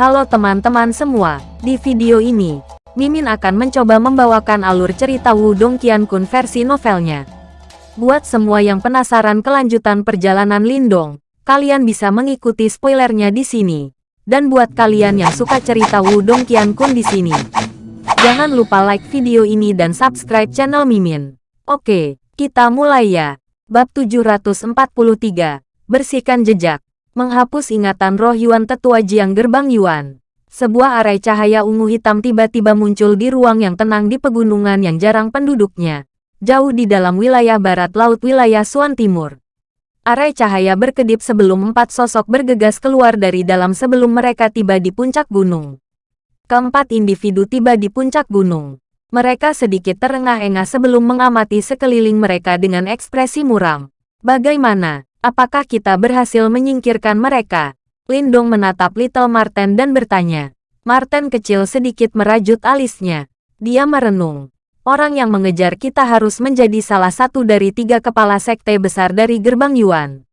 Halo teman-teman semua, di video ini, Mimin akan mencoba membawakan alur cerita Wudong Qiankun versi novelnya. Buat semua yang penasaran kelanjutan perjalanan Lindong, kalian bisa mengikuti spoilernya di sini. Dan buat kalian yang suka cerita Wudong Qiankun di sini, jangan lupa like video ini dan subscribe channel Mimin. Oke, kita mulai ya. Bab 743, Bersihkan Jejak menghapus ingatan roh Yuan tetua Jiang Gerbang Yuan. Sebuah arai cahaya ungu hitam tiba-tiba muncul di ruang yang tenang di pegunungan yang jarang penduduknya, jauh di dalam wilayah barat laut wilayah Suan Timur. Arai cahaya berkedip sebelum empat sosok bergegas keluar dari dalam sebelum mereka tiba di puncak gunung. Keempat individu tiba di puncak gunung. Mereka sedikit terengah-engah sebelum mengamati sekeliling mereka dengan ekspresi muram. Bagaimana? Apakah kita berhasil menyingkirkan mereka? Lindong menatap Little Marten dan bertanya. Marten kecil sedikit merajut alisnya. Dia merenung. Orang yang mengejar kita harus menjadi salah satu dari tiga kepala sekte besar dari gerbang Yuan.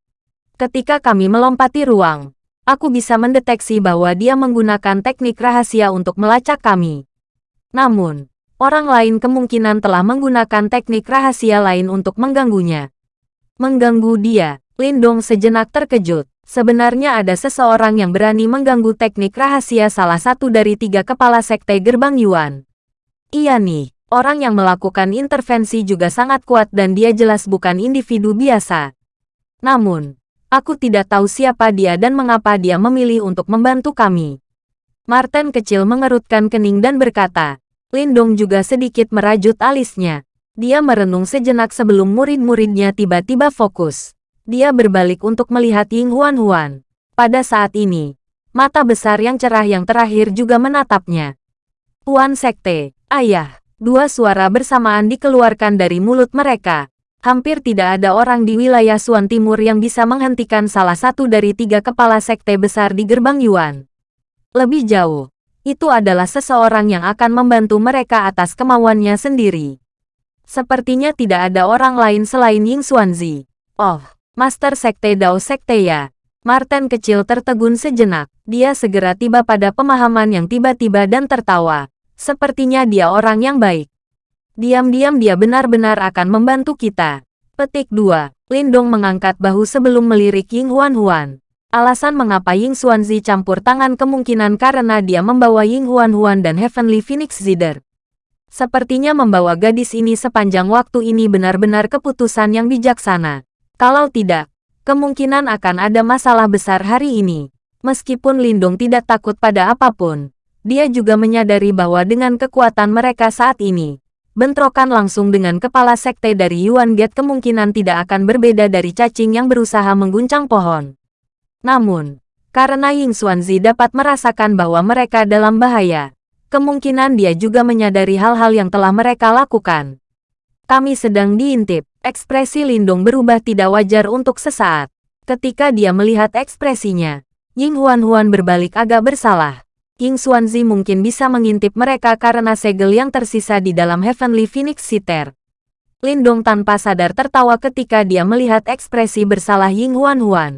Ketika kami melompati ruang, aku bisa mendeteksi bahwa dia menggunakan teknik rahasia untuk melacak kami. Namun, orang lain kemungkinan telah menggunakan teknik rahasia lain untuk mengganggunya. Mengganggu dia, Lindong sejenak terkejut. Sebenarnya ada seseorang yang berani mengganggu teknik rahasia salah satu dari tiga kepala sekte gerbang Yuan. Iya nih, orang yang melakukan intervensi juga sangat kuat dan dia jelas bukan individu biasa. Namun, aku tidak tahu siapa dia dan mengapa dia memilih untuk membantu kami. Martin kecil mengerutkan kening dan berkata, Lindong juga sedikit merajut alisnya. Dia merenung sejenak sebelum murid-muridnya tiba-tiba fokus. Dia berbalik untuk melihat Ying Huan Huan. Pada saat ini, mata besar yang cerah yang terakhir juga menatapnya. Huan Sekte, ayah, dua suara bersamaan dikeluarkan dari mulut mereka. Hampir tidak ada orang di wilayah Suan Timur yang bisa menghentikan salah satu dari tiga kepala sekte besar di gerbang Yuan. Lebih jauh, itu adalah seseorang yang akan membantu mereka atas kemauannya sendiri. Sepertinya tidak ada orang lain selain Ying Xuanzi. Oh, Master Sekte Dao Sekte ya. Martin kecil tertegun sejenak. Dia segera tiba pada pemahaman yang tiba-tiba dan tertawa. Sepertinya dia orang yang baik. Diam-diam dia benar-benar akan membantu kita. Petik 2. Lindong mengangkat bahu sebelum melirik Ying Huan Huan. Alasan mengapa Ying Xuanzi campur tangan kemungkinan karena dia membawa Ying Huan Huan dan Heavenly Phoenix Zider. Sepertinya membawa gadis ini sepanjang waktu ini benar-benar keputusan yang bijaksana. Kalau tidak, kemungkinan akan ada masalah besar hari ini. Meskipun Lindung tidak takut pada apa pun, dia juga menyadari bahwa dengan kekuatan mereka saat ini, bentrokan langsung dengan kepala sekte dari Yuan Gate kemungkinan tidak akan berbeda dari cacing yang berusaha mengguncang pohon. Namun, karena Ying Xuanzi dapat merasakan bahwa mereka dalam bahaya, kemungkinan dia juga menyadari hal-hal yang telah mereka lakukan. Kami sedang diintip. Ekspresi Lindong berubah tidak wajar untuk sesaat. Ketika dia melihat ekspresinya, Ying Huan Huan berbalik agak bersalah. Ying Xuanzi mungkin bisa mengintip mereka karena segel yang tersisa di dalam Heavenly Phoenix Sitter. Lindong tanpa sadar tertawa ketika dia melihat ekspresi bersalah Ying Huan Huan.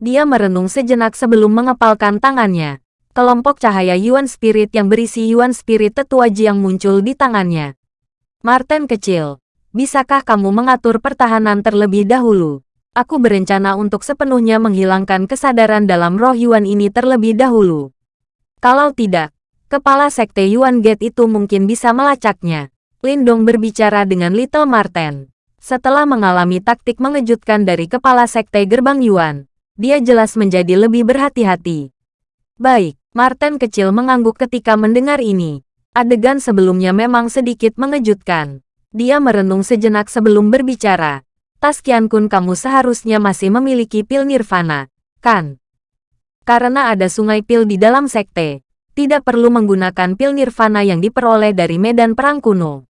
Dia merenung sejenak sebelum mengepalkan tangannya. Kelompok cahaya Yuan Spirit yang berisi Yuan Spirit tetua Jiang muncul di tangannya. Martin kecil, Bisakah kamu mengatur pertahanan terlebih dahulu? Aku berencana untuk sepenuhnya menghilangkan kesadaran dalam roh Yuan ini terlebih dahulu. Kalau tidak, kepala sekte Yuan Gate itu mungkin bisa melacaknya. Lindong berbicara dengan Little Marten. Setelah mengalami taktik mengejutkan dari kepala sekte gerbang Yuan, dia jelas menjadi lebih berhati-hati. Baik, Marten kecil mengangguk ketika mendengar ini. Adegan sebelumnya memang sedikit mengejutkan. Dia merenung sejenak sebelum berbicara. Taskian Kun kamu seharusnya masih memiliki pil nirvana, kan? Karena ada sungai pil di dalam sekte, tidak perlu menggunakan pil nirvana yang diperoleh dari medan perang kuno.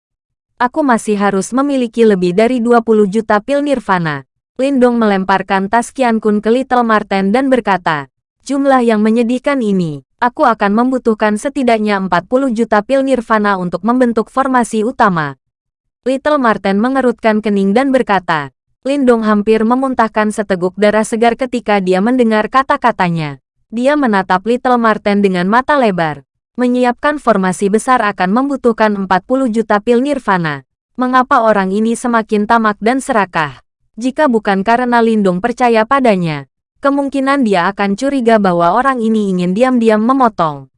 Aku masih harus memiliki lebih dari 20 juta pil nirvana. Lindong melemparkan Taskian Kun ke Little Marten dan berkata, jumlah yang menyedihkan ini, aku akan membutuhkan setidaknya 40 juta pil nirvana untuk membentuk formasi utama. Little Marten mengerutkan kening dan berkata, Lindong hampir memuntahkan seteguk darah segar ketika dia mendengar kata-katanya. Dia menatap Little Marten dengan mata lebar. Menyiapkan formasi besar akan membutuhkan 40 juta pil nirvana. Mengapa orang ini semakin tamak dan serakah? Jika bukan karena Lindung percaya padanya, kemungkinan dia akan curiga bahwa orang ini ingin diam-diam memotong.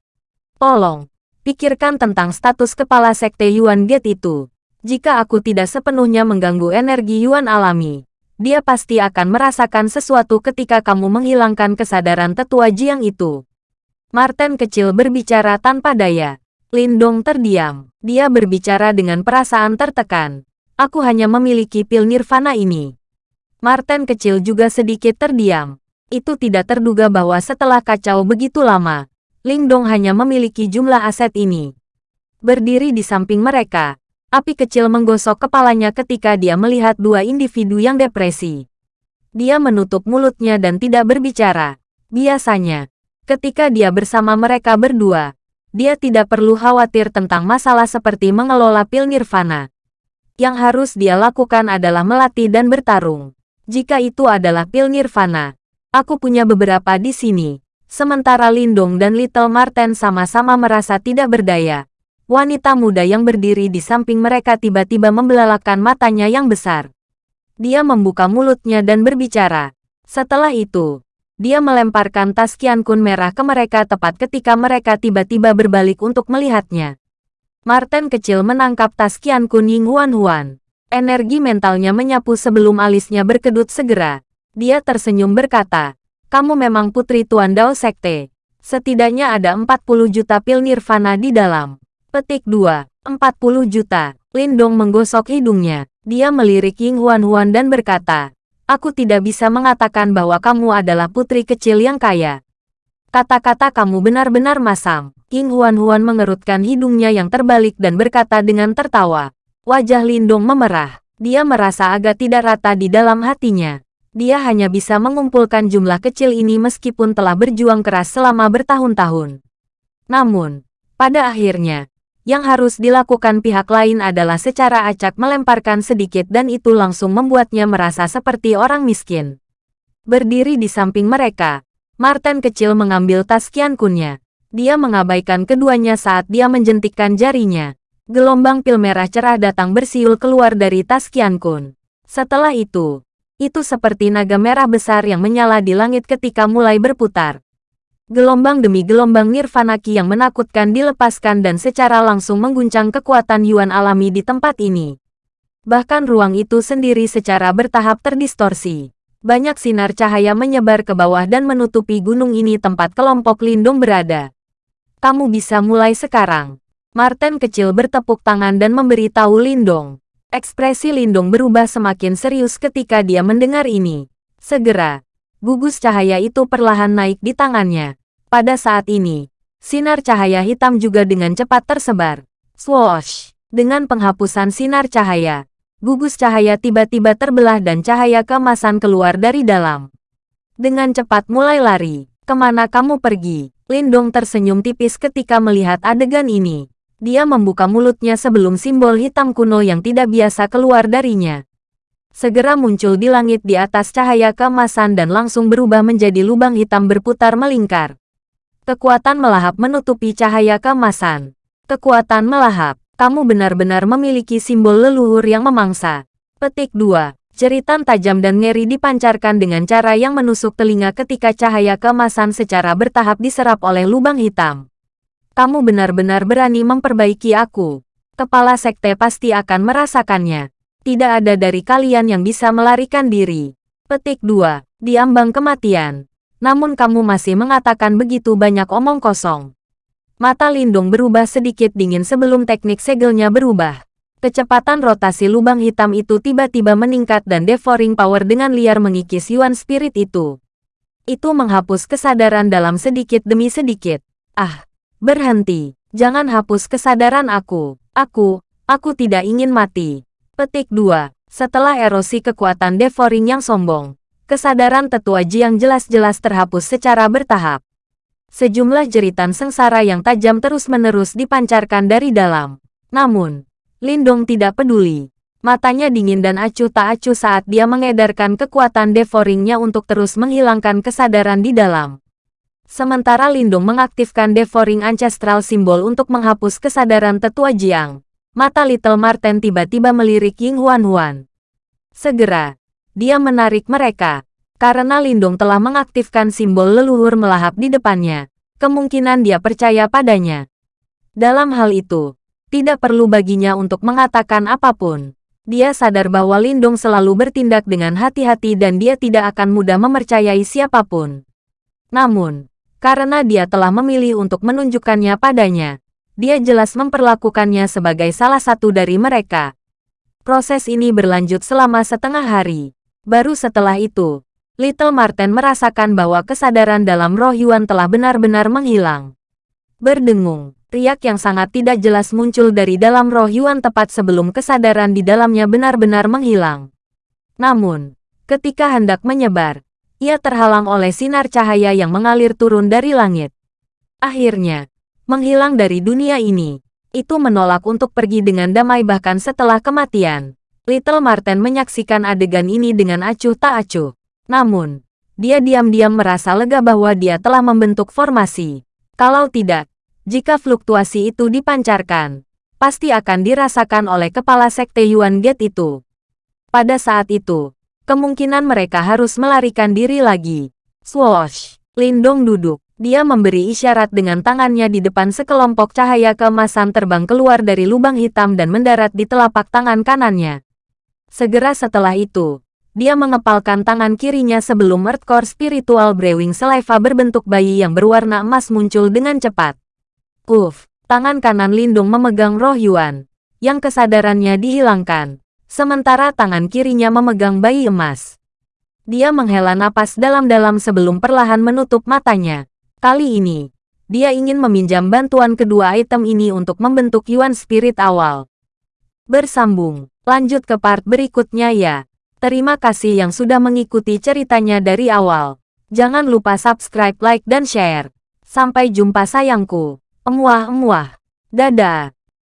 Tolong, pikirkan tentang status kepala sekte Yuan Gate itu. Jika aku tidak sepenuhnya mengganggu energi Yuan alami, dia pasti akan merasakan sesuatu ketika kamu menghilangkan kesadaran tetua Jiang itu. Martin kecil berbicara tanpa daya. Lindong terdiam. Dia berbicara dengan perasaan tertekan. Aku hanya memiliki pil nirvana ini. Martin kecil juga sedikit terdiam. Itu tidak terduga bahwa setelah kacau begitu lama, Lindong hanya memiliki jumlah aset ini. Berdiri di samping mereka, Api kecil menggosok kepalanya ketika dia melihat dua individu yang depresi. Dia menutup mulutnya dan tidak berbicara. Biasanya, ketika dia bersama mereka berdua, dia tidak perlu khawatir tentang masalah seperti mengelola pil nirvana. Yang harus dia lakukan adalah melatih dan bertarung. Jika itu adalah pil nirvana, aku punya beberapa di sini. Sementara Lindong dan Little Marten sama-sama merasa tidak berdaya, Wanita muda yang berdiri di samping mereka tiba-tiba membelalakan matanya yang besar. Dia membuka mulutnya dan berbicara. Setelah itu, dia melemparkan tas Kian Kun merah ke mereka tepat ketika mereka tiba-tiba berbalik untuk melihatnya. Martin kecil menangkap tas Kian Kun Ying Huan Huan. Energi mentalnya menyapu sebelum alisnya berkedut segera. Dia tersenyum berkata, kamu memang putri Tuan Dao Sekte. Setidaknya ada 40 juta pil nirvana di dalam. Petik 2. 40 juta. Lindong menggosok hidungnya. Dia melirik Ying Huan Huan dan berkata, Aku tidak bisa mengatakan bahwa kamu adalah putri kecil yang kaya. Kata-kata kamu benar-benar masam. Ying Huan Huan mengerutkan hidungnya yang terbalik dan berkata dengan tertawa. Wajah Lindong memerah. Dia merasa agak tidak rata di dalam hatinya. Dia hanya bisa mengumpulkan jumlah kecil ini meskipun telah berjuang keras selama bertahun-tahun. Namun, pada akhirnya, yang harus dilakukan pihak lain adalah secara acak melemparkan sedikit dan itu langsung membuatnya merasa seperti orang miskin. Berdiri di samping mereka, Martin kecil mengambil tas Kian Kunnya. Dia mengabaikan keduanya saat dia menjentikkan jarinya. Gelombang pil merah cerah datang bersiul keluar dari tas Kian Kun. Setelah itu, itu seperti naga merah besar yang menyala di langit ketika mulai berputar. Gelombang demi gelombang nirvana ki yang menakutkan dilepaskan dan secara langsung mengguncang kekuatan Yuan alami di tempat ini. Bahkan ruang itu sendiri secara bertahap terdistorsi. Banyak sinar cahaya menyebar ke bawah dan menutupi gunung ini tempat kelompok lindung berada. Kamu bisa mulai sekarang. Martin kecil bertepuk tangan dan memberi tahu Lindong. Ekspresi Lindong berubah semakin serius ketika dia mendengar ini. Segera, gugus cahaya itu perlahan naik di tangannya. Pada saat ini, sinar cahaya hitam juga dengan cepat tersebar. Swoosh! Dengan penghapusan sinar cahaya, gugus cahaya tiba-tiba terbelah dan cahaya kemasan keluar dari dalam. Dengan cepat mulai lari. Ke mana kamu pergi? Lindong tersenyum tipis ketika melihat adegan ini. Dia membuka mulutnya sebelum simbol hitam kuno yang tidak biasa keluar darinya segera muncul di langit di atas cahaya keemasan dan langsung berubah menjadi lubang hitam berputar melingkar. Kekuatan melahap menutupi cahaya keemasan. Kekuatan melahap, kamu benar-benar memiliki simbol leluhur yang memangsa. Petik 2. Jeritan tajam dan ngeri dipancarkan dengan cara yang menusuk telinga ketika cahaya keemasan secara bertahap diserap oleh lubang hitam. Kamu benar-benar berani memperbaiki aku. Kepala sekte pasti akan merasakannya tidak ada dari kalian yang bisa melarikan diri. Petik 2. Diambang kematian. Namun kamu masih mengatakan begitu banyak omong kosong. Mata Lindung berubah sedikit dingin sebelum teknik segelnya berubah. Kecepatan rotasi lubang hitam itu tiba-tiba meningkat dan devouring power dengan liar mengikis Yuan Spirit itu. Itu menghapus kesadaran dalam sedikit demi sedikit. Ah, berhenti. Jangan hapus kesadaran aku. Aku, aku tidak ingin mati. Petik 2. Setelah erosi kekuatan devouring yang sombong, kesadaran tetua Jiang jelas-jelas terhapus secara bertahap. Sejumlah jeritan sengsara yang tajam terus-menerus dipancarkan dari dalam. Namun, Lindong tidak peduli. Matanya dingin dan acuh tak acuh saat dia mengedarkan kekuatan devouringnya untuk terus menghilangkan kesadaran di dalam. Sementara Lindung mengaktifkan Devouring Ancestral Symbol untuk menghapus kesadaran tetua Jiang. Mata Little Marten tiba-tiba melirik Ying Huan Huan. Segera, dia menarik mereka. Karena Lindung telah mengaktifkan simbol leluhur melahap di depannya, kemungkinan dia percaya padanya. Dalam hal itu, tidak perlu baginya untuk mengatakan apa pun. Dia sadar bahwa Lindung selalu bertindak dengan hati-hati dan dia tidak akan mudah mempercayai siapa pun. Namun, karena dia telah memilih untuk menunjukkannya padanya. Dia jelas memperlakukannya sebagai salah satu dari mereka. Proses ini berlanjut selama setengah hari. Baru setelah itu, Little Marten merasakan bahwa kesadaran dalam roh Yuan telah benar-benar menghilang. Berdengung, riak yang sangat tidak jelas muncul dari dalam roh Yuan tepat sebelum kesadaran di dalamnya benar-benar menghilang. Namun, ketika hendak menyebar, ia terhalang oleh sinar cahaya yang mengalir turun dari langit. Akhirnya, menghilang dari dunia ini. Itu menolak untuk pergi dengan damai bahkan setelah kematian. Little Marten menyaksikan adegan ini dengan acuh tak acuh. Namun, dia diam-diam merasa lega bahwa dia telah membentuk formasi. Kalau tidak, jika fluktuasi itu dipancarkan, pasti akan dirasakan oleh kepala sekte Yuan Gate itu. Pada saat itu, kemungkinan mereka harus melarikan diri lagi. Swoosh! Lindong duduk. Dia memberi isyarat dengan tangannya di depan sekelompok cahaya keemasan terbang keluar dari lubang hitam dan mendarat di telapak tangan kanannya. Segera setelah itu, dia mengepalkan tangan kirinya sebelum Earthcore Spiritual Brewing Saliva berbentuk bayi yang berwarna emas muncul dengan cepat. Uff, tangan kanan Lindung memegang roh Yuan, yang kesadarannya dihilangkan sementara tangan kirinya memegang bayi emas. Dia menghela napas dalam-dalam sebelum perlahan menutup matanya. Kali ini, dia ingin meminjam bantuan kedua item ini untuk membentuk Yuan Spirit awal. Bersambung, lanjut ke part berikutnya ya. Terima kasih yang sudah mengikuti ceritanya dari awal. Jangan lupa subscribe, like, dan share. Sampai jumpa sayangku. Emuah-emuah. Dadah.